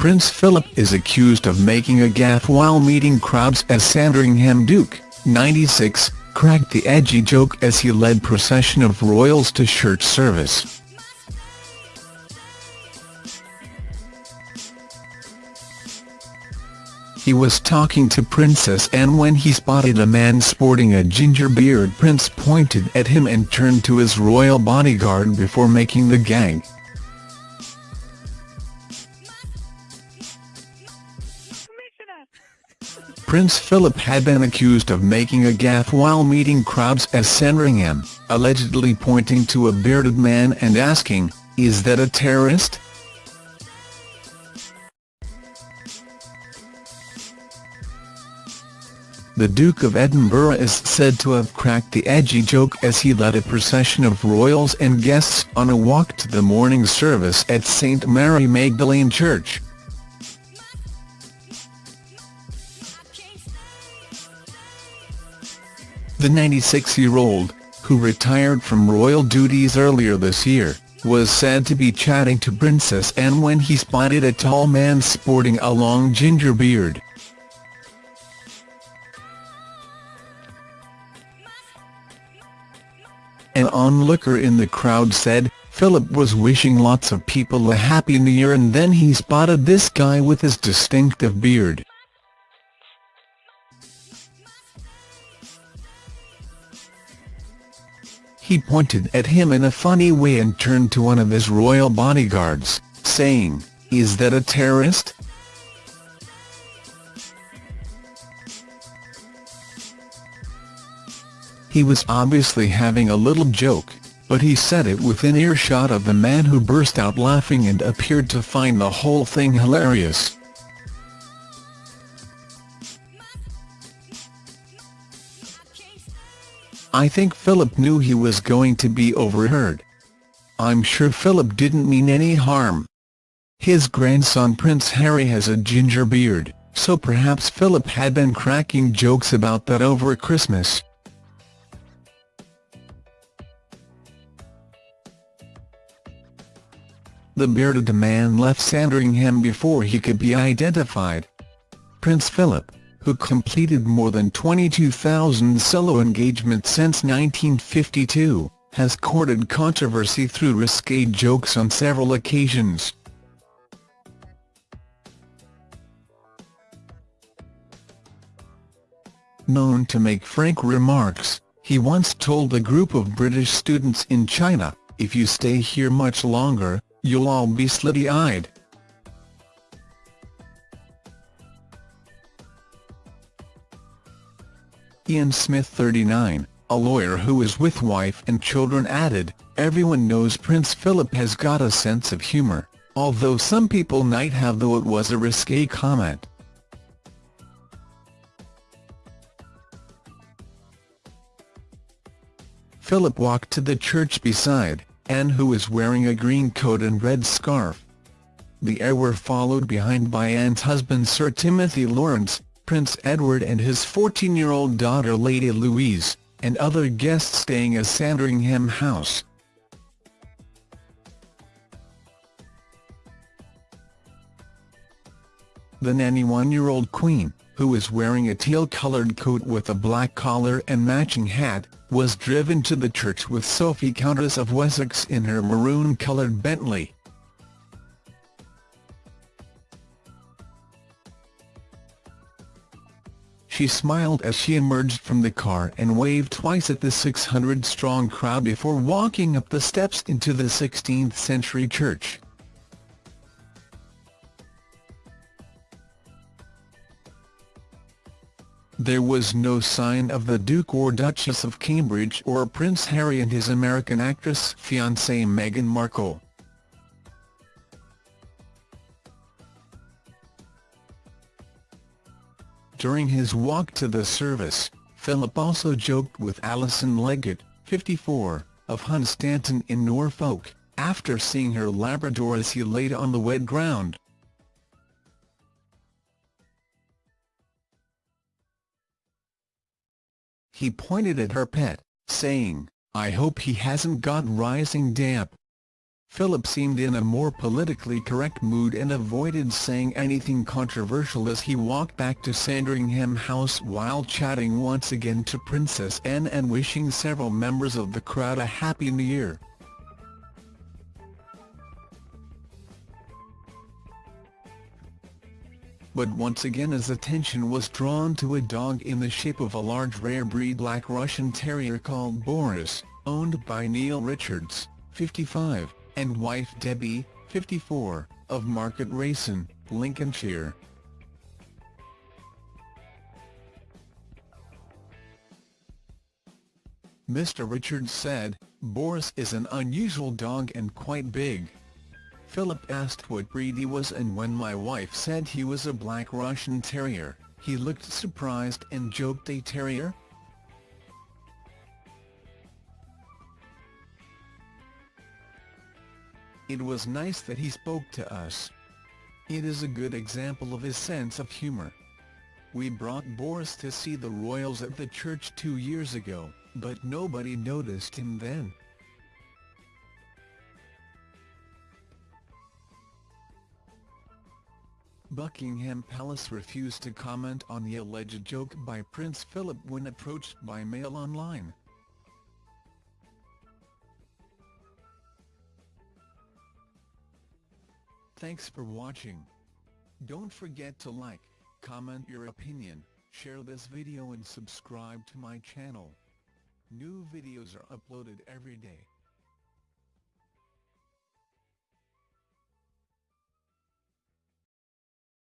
Prince Philip is accused of making a gaffe while meeting crowds as Sandringham Duke, 96, cracked the edgy joke as he led procession of royals to church service. He was talking to Princess Anne when he spotted a man sporting a ginger beard. Prince pointed at him and turned to his royal bodyguard before making the gag. Prince Philip had been accused of making a gaffe while meeting crowds at Sandringham, allegedly pointing to a bearded man and asking, is that a terrorist? The Duke of Edinburgh is said to have cracked the edgy joke as he led a procession of royals and guests on a walk to the morning service at St Mary Magdalene Church. The 96-year-old, who retired from royal duties earlier this year, was said to be chatting to Princess Anne when he spotted a tall man sporting a long ginger beard. An onlooker in the crowd said, Philip was wishing lots of people a happy new year and then he spotted this guy with his distinctive beard. He pointed at him in a funny way and turned to one of his royal bodyguards, saying, Is that a terrorist? He was obviously having a little joke, but he said it within earshot of the man who burst out laughing and appeared to find the whole thing hilarious. I think Philip knew he was going to be overheard. I'm sure Philip didn't mean any harm. His grandson Prince Harry has a ginger beard, so perhaps Philip had been cracking jokes about that over Christmas. The bearded man left Sandringham before he could be identified. Prince Philip, who completed more than 22,000 solo engagements since 1952, has courted controversy through risque jokes on several occasions. Known to make frank remarks, he once told a group of British students in China, if you stay here much longer, you'll all be slitty-eyed. Ian Smith 39, a lawyer who is with wife and children added, everyone knows Prince Philip has got a sense of humour, although some people might have though it was a risque comment. Philip walked to the church beside Anne who was wearing a green coat and red scarf. The heir were followed behind by Anne's husband Sir Timothy Laurence, Prince Edward and his 14-year-old daughter Lady Louise, and other guests staying at Sandringham House. The 91-year-old Queen, who is wearing a teal-coloured coat with a black collar and matching hat, was driven to the church with Sophie Countess of Wessex in her maroon-coloured Bentley. She smiled as she emerged from the car and waved twice at the 600-strong crowd before walking up the steps into the 16th-century church. There was no sign of the Duke or Duchess of Cambridge or Prince Harry and his American actress fiancée Meghan Markle. During his walk to the service, Philip also joked with Alison Leggett, 54, of Hunstanton in Norfolk, after seeing her Labrador as he laid on the wet ground. He pointed at her pet, saying, I hope he hasn't got rising damp. Philip seemed in a more politically correct mood and avoided saying anything controversial as he walked back to Sandringham House while chatting once again to Princess Anne and wishing several members of the crowd a Happy New Year. But once again his attention was drawn to a dog in the shape of a large rare breed Black Russian Terrier called Boris, owned by Neil Richards, 55 and wife Debbie, 54, of Market Rasen, Lincolnshire. Mr Richards said, Boris is an unusual dog and quite big. Philip asked what breed he was and when my wife said he was a Black Russian Terrier, he looked surprised and joked a terrier? It was nice that he spoke to us. It is a good example of his sense of humour. We brought Boris to see the royals at the church two years ago, but nobody noticed him then. Buckingham Palace refused to comment on the alleged joke by Prince Philip when approached by Mail Online. Thanks for watching. Don't forget to like, comment your opinion, share this video and subscribe to my channel. New videos are uploaded every day.